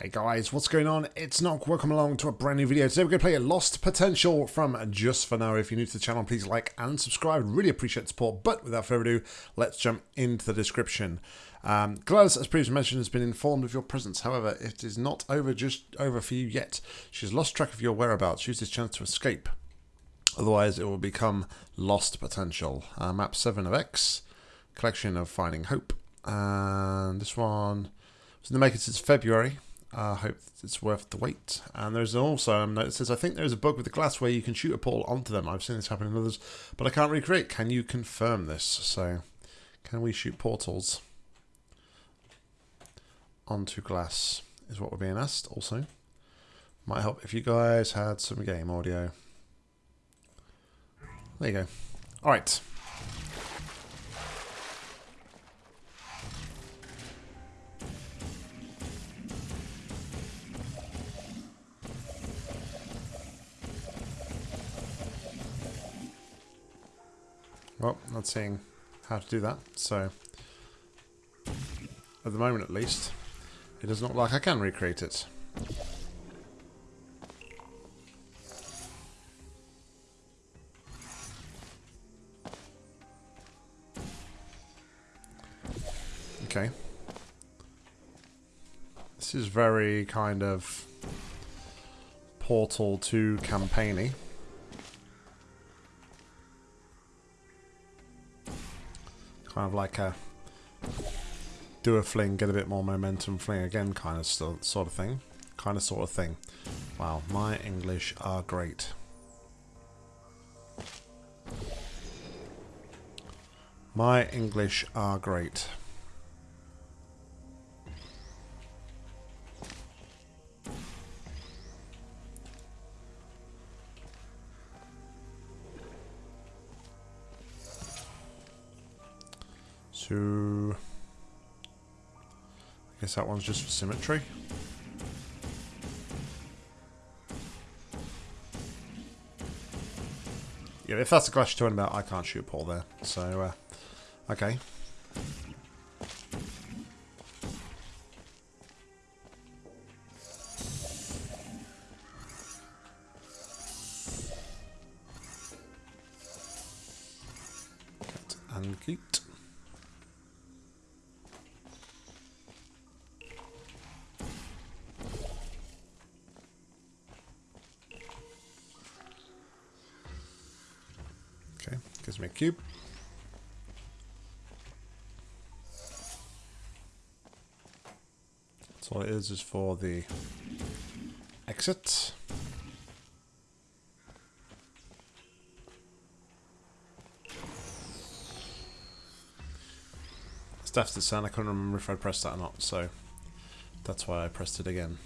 Hey guys, what's going on? It's Nock. Welcome along to a brand new video. Today we're going to play a Lost Potential from Just For Now. If you're new to the channel, please like and subscribe. Really appreciate support. But without further ado, let's jump into the description. Um, GLaDOS, as previously mentioned, has been informed of your presence. However, it is not over just over for you yet. She's lost track of your whereabouts. Use this chance to escape. Otherwise, it will become Lost Potential. Uh, map 7 of X. Collection of Finding Hope. And this one was in the making since February. I uh, hope it's worth the wait. And there's also note that says, I think there's a bug with the glass where you can shoot a portal onto them. I've seen this happen in others, but I can't recreate. Can you confirm this? So, can we shoot portals onto glass is what we're being asked also. Might help if you guys had some game audio. There you go. Alright. Well, not seeing how to do that, so at the moment at least, it does not like I can recreate it. Okay. This is very kind of Portal 2 campaigny. Kind of like a do a fling, get a bit more momentum, fling again kind of sort of thing. Kind of sort of thing. Wow, my English are great. My English are great. So, I guess that one's just for symmetry. Yeah, if that's the clash you're talking about, I can't shoot Paul there. So, uh, okay. and. A cube. So all it is is for the exit. Stuff's the sound, I couldn't remember if I pressed that or not, so that's why I pressed it again.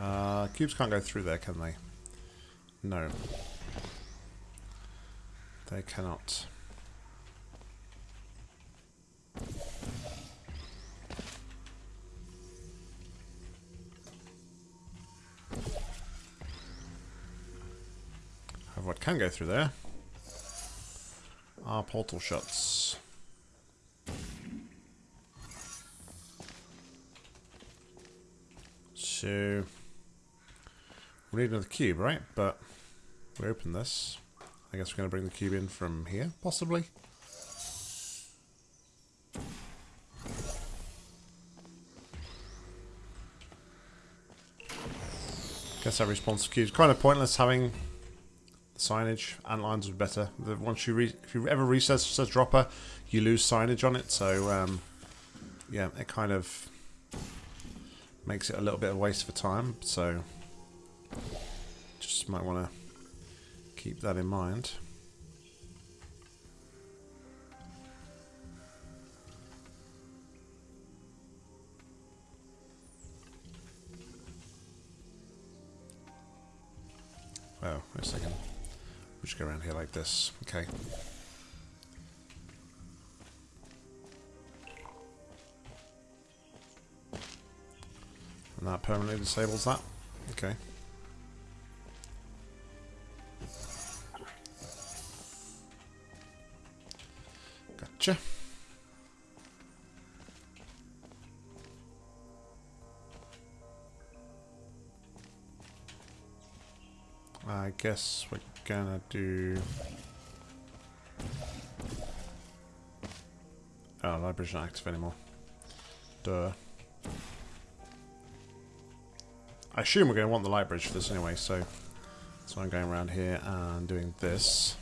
Uh, cubes can't go through there, can they? No. They cannot. Have what can go through there are portal shots. So we need another cube, right? But we open this. I guess we're going to bring the cube in from here, possibly. Guess that response to cubes. Kind of pointless having the signage. and lines be better. The, once you if you ever reset a dropper, you lose signage on it. So um, yeah, it kind of makes it a little bit of waste of time. So might want to keep that in mind. Oh, wait a second. We'll just go around here like this. Okay. And that permanently disables that. Okay. Gotcha. I guess we're gonna do... Oh, library's not active anymore. Duh. I assume we're going to want the library for this anyway, so, so I'm going around here and doing this.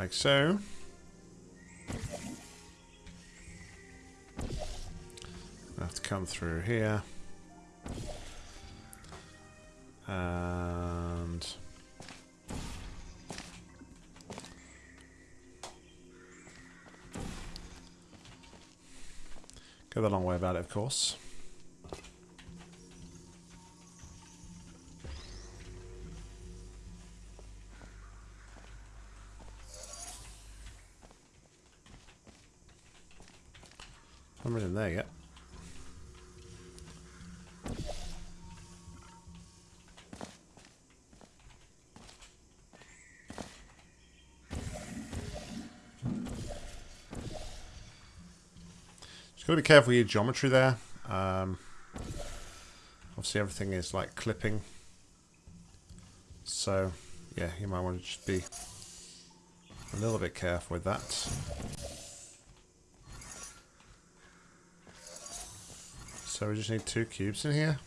Like so. Have to come through here. And... Go the long way about it, of course. In there yet. Just got to be careful with your geometry there. Um, obviously everything is like clipping. So, yeah, you might want to just be a little bit careful with that. So we just need two cubes in here.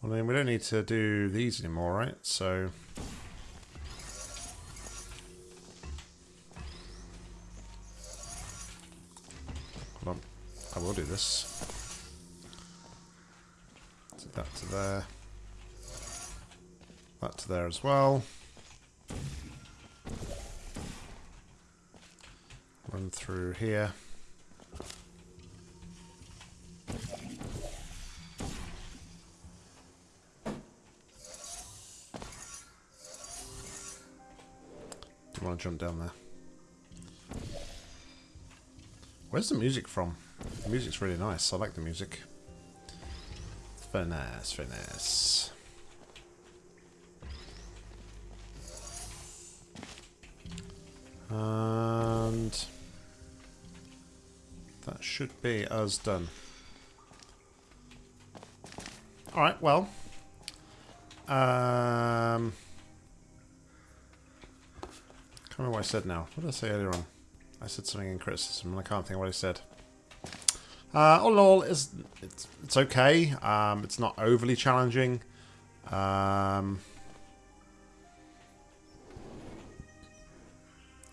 Well then we don't need to do these anymore, right? So... Hold on. I will do this. So that to there. That to there as well. Run through here. Want to jump down there. Where's the music from? The music's really nice. I like the music. It's very nice, very nice. And that should be us done. Alright, well. Um, can't remember what I said now. What did I say earlier on? I said something in criticism and I can't think of what I said. Uh, all in all, it's, it's, it's okay. Um, it's not overly challenging. Um,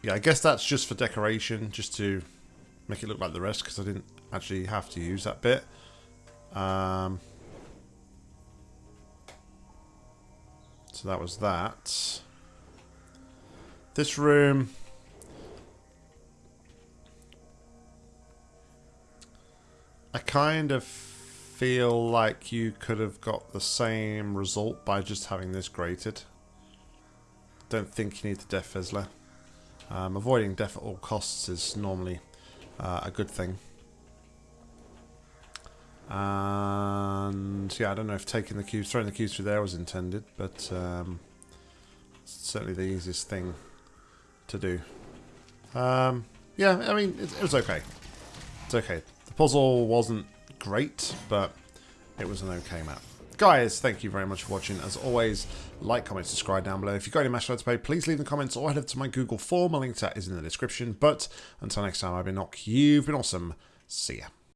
yeah, I guess that's just for decoration, just to make it look like the rest, because I didn't actually have to use that bit. Um, so that was that. This room... I kind of feel like you could have got the same result by just having this grated. Don't think you need the Death Fizzler. Um, avoiding death at all costs is normally uh, a good thing. And yeah, I don't know if taking the cubes, throwing the cubes through there was intended, but um, certainly the easiest thing to do. Um, yeah, I mean, it, it was okay. It's okay. The puzzle wasn't great, but it was an okay map. Guys, thank you very much for watching. As always, like, comment, subscribe down below. If you've got any Mash to play, please leave in the comments or head over to my Google form. A link to that is in the description. But until next time, I've been Nock. You've been awesome. See ya.